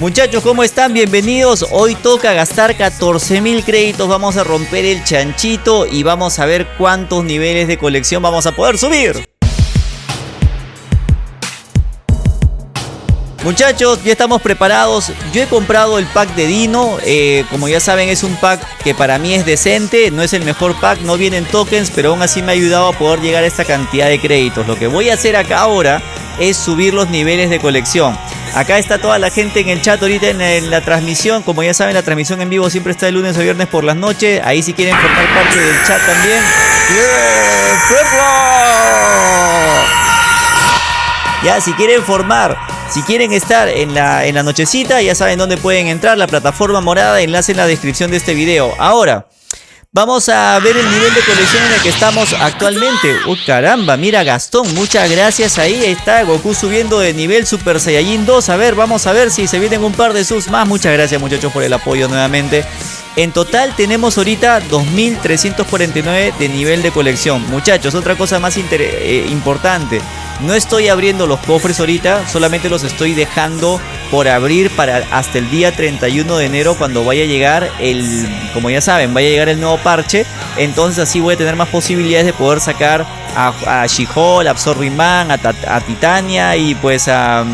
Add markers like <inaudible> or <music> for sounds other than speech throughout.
Muchachos, ¿cómo están? Bienvenidos. Hoy toca gastar 14.000 créditos. Vamos a romper el chanchito y vamos a ver cuántos niveles de colección vamos a poder subir. Muchachos, ya estamos preparados. Yo he comprado el pack de Dino. Eh, como ya saben, es un pack que para mí es decente. No es el mejor pack, no vienen tokens, pero aún así me ha ayudado a poder llegar a esta cantidad de créditos. Lo que voy a hacer acá ahora es subir los niveles de colección. Acá está toda la gente en el chat ahorita en, la transmisión. Como ya saben, la transmisión en vivo siempre está de lunes a viernes por las noches. Ahí si quieren formar parte del chat también. Ya, si quieren formar, si quieren estar en la, en la nochecita, ya saben dónde pueden entrar. La plataforma morada, enlace en la descripción de este video. Ahora, Vamos a ver el nivel de colección en el que estamos actualmente. ¡Uy, caramba! Mira, Gastón, muchas gracias. Ahí está Goku subiendo de nivel Super Saiyajin 2. A ver, vamos a ver si se vienen un par de subs más. Muchas gracias, muchachos, por el apoyo nuevamente. En total tenemos ahorita 2.349 de nivel de colección. Muchachos, otra cosa más eh, importante. No estoy abriendo los cofres ahorita, solamente los estoy dejando por abrir para hasta el día 31 de enero cuando vaya a llegar el, como ya saben, vaya a llegar el nuevo parche. Entonces así voy a tener más posibilidades de poder sacar a, a She-Hulk, a Absorbing a, a, Titania y pues a...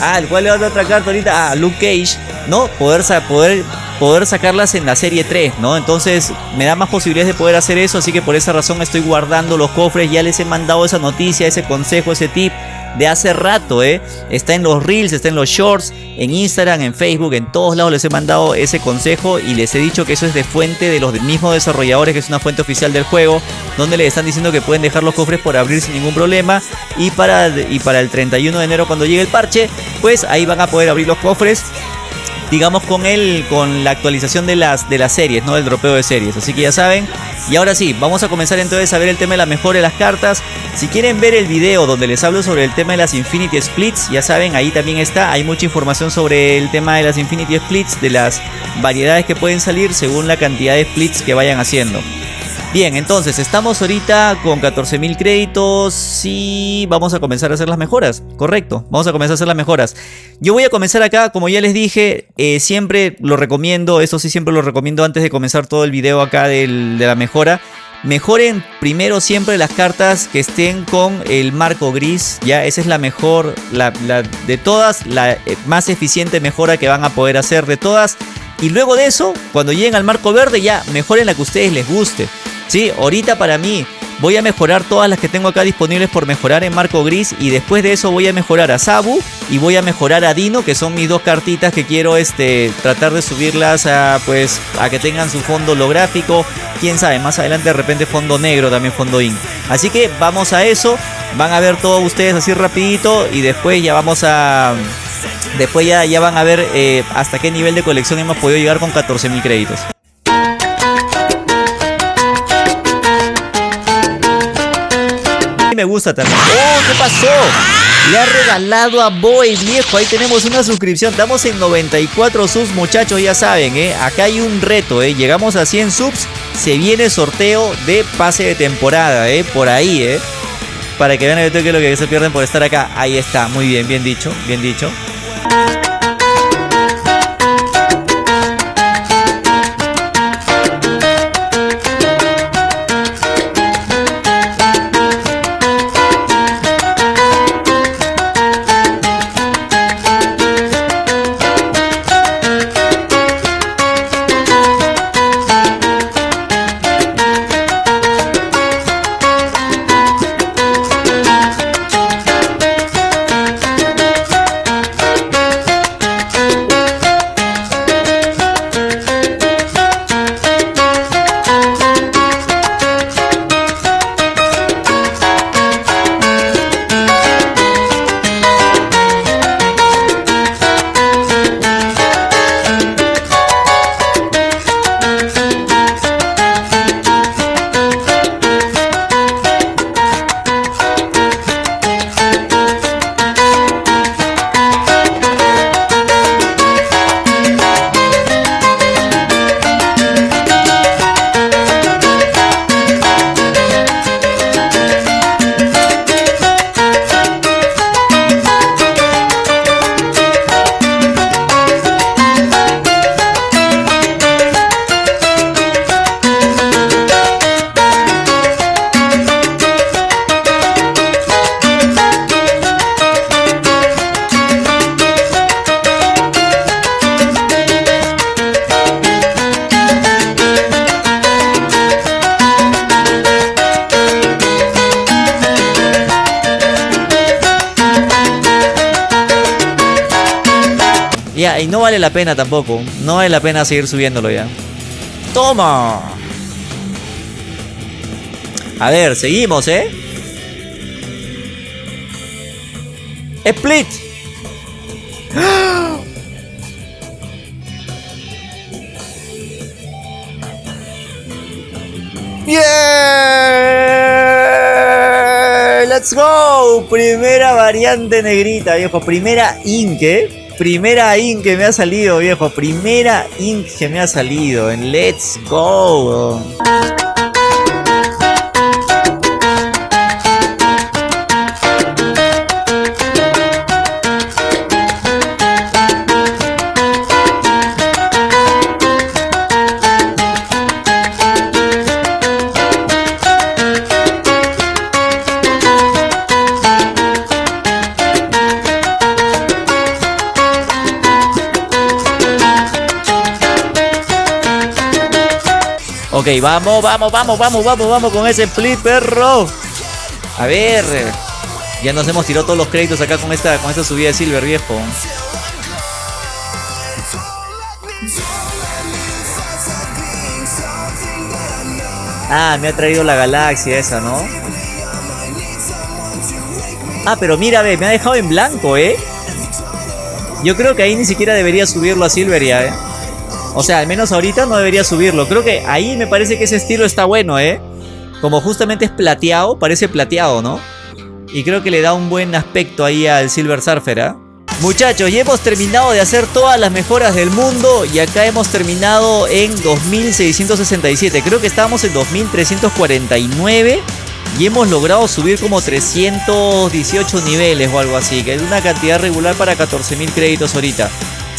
Ah, ¿cuál es la otra carta ahorita? A Luke Cage, ¿no? Poder, poder poder sacarlas en la serie 3, ¿no? Entonces me da más posibilidades de poder hacer eso, así que por esa razón estoy guardando los cofres, ya les he mandado esa noticia, ese consejo, ese tip de hace rato, ¿eh? Está en los reels, está en los shorts, en Instagram, en Facebook, en todos lados les he mandado ese consejo y les he dicho que eso es de fuente de los mismos desarrolladores, que es una fuente oficial del juego, donde les están diciendo que pueden dejar los cofres por abrir sin ningún problema y para, y para el 31 de enero cuando llegue el parche, pues ahí van a poder abrir los cofres digamos, con el, con la actualización de las, de las series, ¿no? Del dropeo de series. Así que ya saben. Y ahora sí, vamos a comenzar entonces a ver el tema de la mejora de las cartas. Si quieren ver el video donde les hablo sobre el tema de las Infinity Splits, ya saben, ahí también está. Hay mucha información sobre el tema de las Infinity Splits, de las variedades que pueden salir según la cantidad de splits que vayan haciendo. Bien, entonces estamos ahorita con 14.000 créditos y vamos a comenzar a hacer las mejoras. Correcto, vamos a comenzar a hacer las mejoras. Yo voy a comenzar acá, como ya les dije, eh, siempre lo recomiendo, eso sí siempre lo recomiendo antes de comenzar todo el video acá de la mejora. Mejoren primero siempre las cartas que estén con el marco gris, ya esa es la mejor, la, de todas, la eh, más eficiente mejora que van a poder hacer de todas. Y luego de eso, cuando lleguen al marco verde, ya mejoren la que a ustedes les guste. Sí, ahorita para mí voy a mejorar todas las que tengo acá disponibles por mejorar en marco gris y después de eso voy a mejorar a Sabu y voy a mejorar a Dino que son mis dos cartitas que quiero este tratar de subirlas a pues a que tengan su fondo holográfico. Quién sabe más adelante de repente fondo negro también fondo in así que vamos a eso. Van a ver todos ustedes así rapidito y después ya vamos a después ya, ya van a ver eh, hasta qué nivel de colección hemos podido llegar con 14.000 créditos me gusta también. ¡Oh, qué pasó! Le ha regalado a Boy, viejo. Ahí tenemos una suscripción. Estamos en 94 subs, muchachos. Ya saben, ¿eh? Acá hay un reto, ¿eh? Llegamos a 100 subs. Se viene sorteo de pase de temporada, ¿eh? Por ahí, ¿eh? Para que vean el toque lo que se pierden por estar acá. Ahí está. Muy bien, bien dicho. Bien dicho. Ya, y no vale la pena tampoco. No vale la pena seguir subiéndolo ya. ¡Toma! A ver, seguimos, ¿eh? Split. <gasps> ¡Yeah! ¡Let's go! Primera variante negrita, viejo. Primera ink, ¿eh? Primera ink que me ha salido, viejo. Primera ink que me ha salido en Let's Go. Ok, vamos, vamos, vamos, vamos, vamos, vamos con ese split, perro. A ver. Ya nos hemos tirado todos los créditos acá con esta, con esta subida de Silver, viejo. Ah, me ha traído la galaxia esa, ¿no? Ah, pero mira, ve, me ha dejado en blanco, ¿eh? Yo creo que ahí ni siquiera debería subirlo a Silver ya, ¿eh? O sea, al menos ahorita no debería subirlo. Creo que ahí me parece que ese estilo está bueno, ¿eh? Como justamente es plateado, parece plateado, ¿no? Y creo que le da un buen aspecto ahí al Silver Surfer, ¿eh? Muchachos, ya hemos terminado de hacer todas las mejoras del mundo y acá hemos terminado en 2667. Creo que estábamos en 2349 y hemos logrado subir como 318 niveles o algo así, que es una cantidad regular para 14.000 créditos ahorita.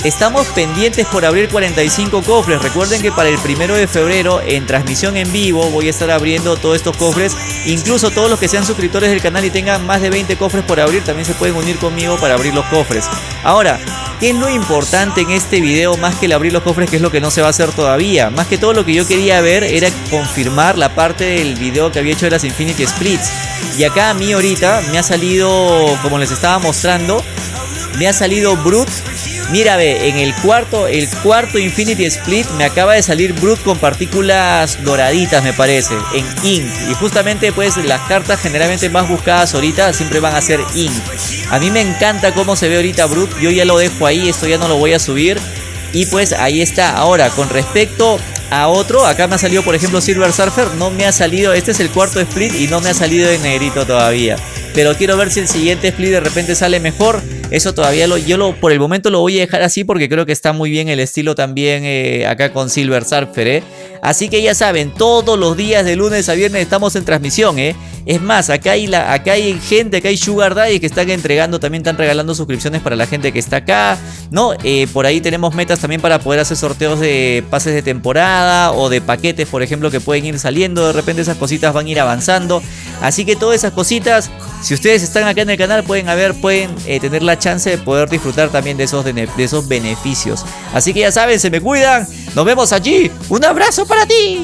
Estamos pendientes por abrir 45 cofres. Recuerden que para el primero de febrero, en transmisión en vivo, voy a estar abriendo todos estos cofres. Incluso todos los que sean suscriptores del canal y tengan más de 20 cofres por abrir, también se pueden unir conmigo para abrir los cofres. Ahora, ¿qué es lo importante en este video más que el abrir los cofres, que es lo que no se va a hacer todavía? Más que todo lo que yo quería ver era confirmar la parte del video que había hecho de las Infinity Splits. Y acá a mí ahorita me ha salido, como les estaba mostrando, me ha salido Brute Mira, ve, en el cuarto, el cuarto Infinity Split me acaba de salir Brute con partículas doraditas, me parece, en Ink. Y justamente, pues, las cartas generalmente más buscadas ahorita siempre van a ser Ink. A mí me encanta cómo se ve ahorita Brute. Yo ya lo dejo ahí, esto ya no lo voy a subir. Y pues ahí está. Ahora, con respecto a otro, acá me ha salido, por ejemplo, Silver Surfer. No me ha salido, este es el cuarto split y no me ha salido en negrito todavía. Pero quiero ver si el siguiente split de repente sale mejor. Eso todavía lo, yo lo, por el momento lo voy a dejar así porque creo que está muy bien el estilo también eh, acá con Silver Surfer, ¿eh? Así que ya saben, todos los días de lunes a viernes estamos en transmisión, ¿eh? Es más, acá hay, la, acá hay gente, acá hay Sugar Daddy que están entregando, también están regalando suscripciones para la gente que está acá, ¿no? Eh, por ahí tenemos metas también para poder hacer sorteos de pases de temporada o de paquetes, por ejemplo, que pueden ir saliendo. De repente esas cositas van a ir avanzando. Así que todas esas cositas, si ustedes están acá en el canal, pueden haber, pueden eh, tener la chance de poder disfrutar también de esos, de esos beneficios. Así que ya saben, se me cuidan. Nos vemos allí. Un abrazo para ti.